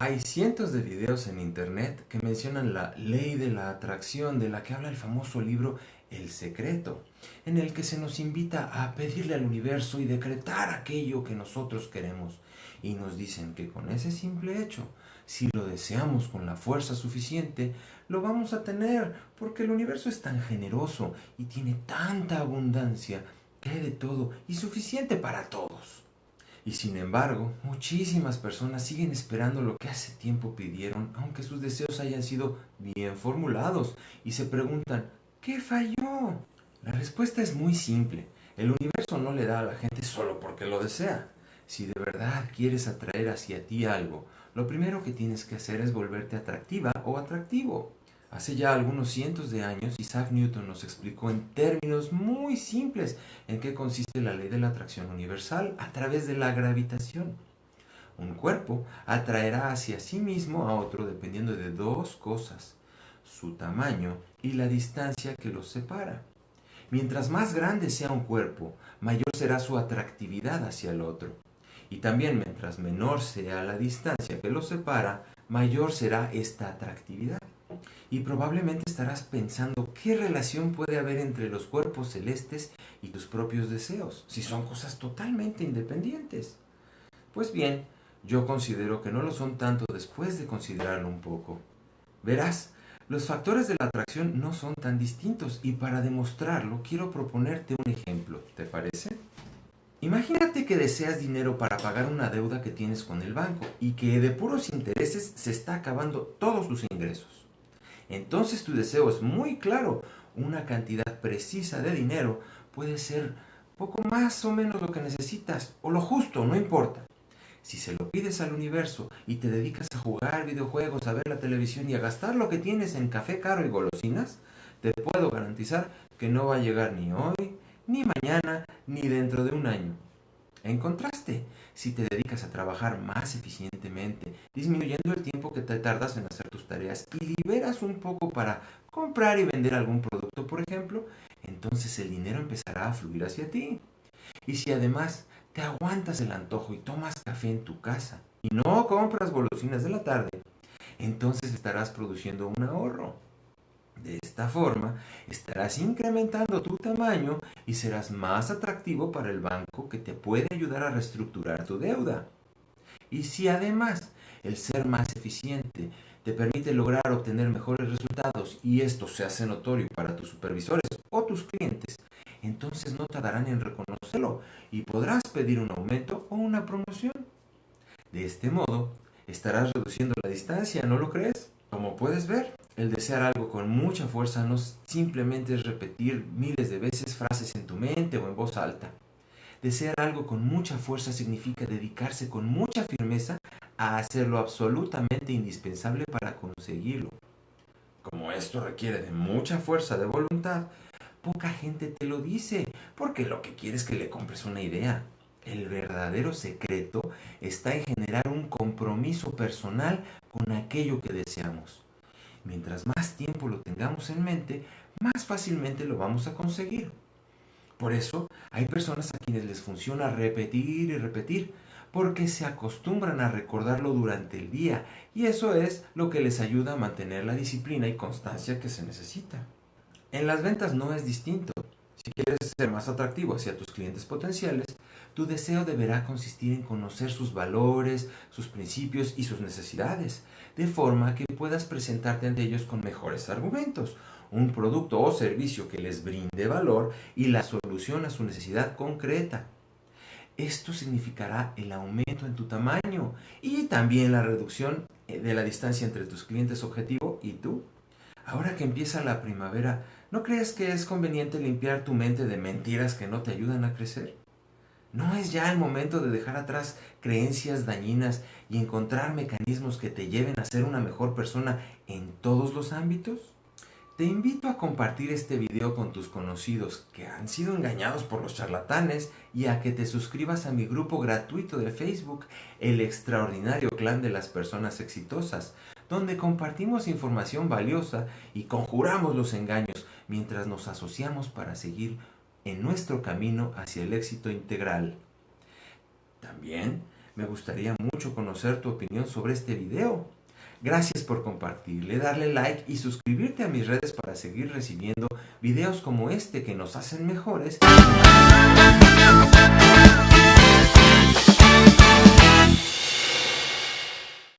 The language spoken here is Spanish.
Hay cientos de videos en internet que mencionan la ley de la atracción de la que habla el famoso libro El Secreto, en el que se nos invita a pedirle al universo y decretar aquello que nosotros queremos. Y nos dicen que con ese simple hecho, si lo deseamos con la fuerza suficiente, lo vamos a tener, porque el universo es tan generoso y tiene tanta abundancia que hay de todo y suficiente para todos. Y sin embargo, muchísimas personas siguen esperando lo que hace tiempo pidieron, aunque sus deseos hayan sido bien formulados, y se preguntan, ¿qué falló? La respuesta es muy simple. El universo no le da a la gente solo porque lo desea. Si de verdad quieres atraer hacia ti algo, lo primero que tienes que hacer es volverte atractiva o atractivo. Hace ya algunos cientos de años, Isaac Newton nos explicó en términos muy simples en qué consiste la ley de la atracción universal a través de la gravitación. Un cuerpo atraerá hacia sí mismo a otro dependiendo de dos cosas, su tamaño y la distancia que los separa. Mientras más grande sea un cuerpo, mayor será su atractividad hacia el otro. Y también mientras menor sea la distancia que los separa, mayor será esta atractividad y probablemente estarás pensando qué relación puede haber entre los cuerpos celestes y tus propios deseos, si son cosas totalmente independientes. Pues bien, yo considero que no lo son tanto después de considerarlo un poco. Verás, los factores de la atracción no son tan distintos y para demostrarlo quiero proponerte un ejemplo, ¿te parece? Imagínate que deseas dinero para pagar una deuda que tienes con el banco y que de puros intereses se está acabando todos tus ingresos entonces tu deseo es muy claro. Una cantidad precisa de dinero puede ser poco más o menos lo que necesitas, o lo justo, no importa. Si se lo pides al universo y te dedicas a jugar videojuegos, a ver la televisión y a gastar lo que tienes en café caro y golosinas, te puedo garantizar que no va a llegar ni hoy, ni mañana, ni dentro de un año. En contraste, si te dedicas a trabajar más eficientemente, disminuyendo el tiempo que te tardas en hacer tus tareas y liberas un poco para comprar y vender algún producto, por ejemplo, entonces el dinero empezará a fluir hacia ti. Y si además te aguantas el antojo y tomas café en tu casa y no compras golosinas de la tarde, entonces estarás produciendo un ahorro. De esta forma, estarás incrementando tu tamaño y serás más atractivo para el banco que te puede ayudar a reestructurar tu deuda. Y si además el ser más eficiente te permite lograr obtener mejores resultados y esto se hace notorio para tus supervisores o tus clientes, entonces no tardarán en reconocerlo y podrás pedir un aumento o una promoción. De este modo, estarás reduciendo la distancia, ¿no lo crees? Como puedes ver, el desear algo con mucha fuerza no simplemente es repetir miles de veces frases en tu mente o en voz alta. Desear algo con mucha fuerza significa dedicarse con mucha firmeza a hacer lo absolutamente indispensable para conseguirlo. Como esto requiere de mucha fuerza de voluntad, poca gente te lo dice, porque lo que quiere es que le compres una idea. El verdadero secreto está en generar un compromiso personal con aquello que deseamos. Mientras más tiempo lo tengamos en mente, más fácilmente lo vamos a conseguir. Por eso hay personas a quienes les funciona repetir y repetir, porque se acostumbran a recordarlo durante el día y eso es lo que les ayuda a mantener la disciplina y constancia que se necesita. En las ventas no es distinto. Si quieres ser más atractivo hacia tus clientes potenciales, tu deseo deberá consistir en conocer sus valores, sus principios y sus necesidades, de forma que puedas presentarte ante ellos con mejores argumentos, un producto o servicio que les brinde valor y la solución a su necesidad concreta. Esto significará el aumento en tu tamaño y también la reducción eh, de la distancia entre tus clientes objetivo y tú. Ahora que empieza la primavera, ¿no crees que es conveniente limpiar tu mente de mentiras que no te ayudan a crecer? ¿No es ya el momento de dejar atrás creencias dañinas y encontrar mecanismos que te lleven a ser una mejor persona en todos los ámbitos? Te invito a compartir este video con tus conocidos que han sido engañados por los charlatanes y a que te suscribas a mi grupo gratuito de Facebook, El Extraordinario Clan de las Personas Exitosas, donde compartimos información valiosa y conjuramos los engaños mientras nos asociamos para seguir en nuestro camino hacia el éxito integral. También Me gustaría mucho conocer tu opinión sobre este video. Gracias por compartirle, darle like y suscribirte a mis redes para seguir recibiendo videos como este que nos hacen mejores.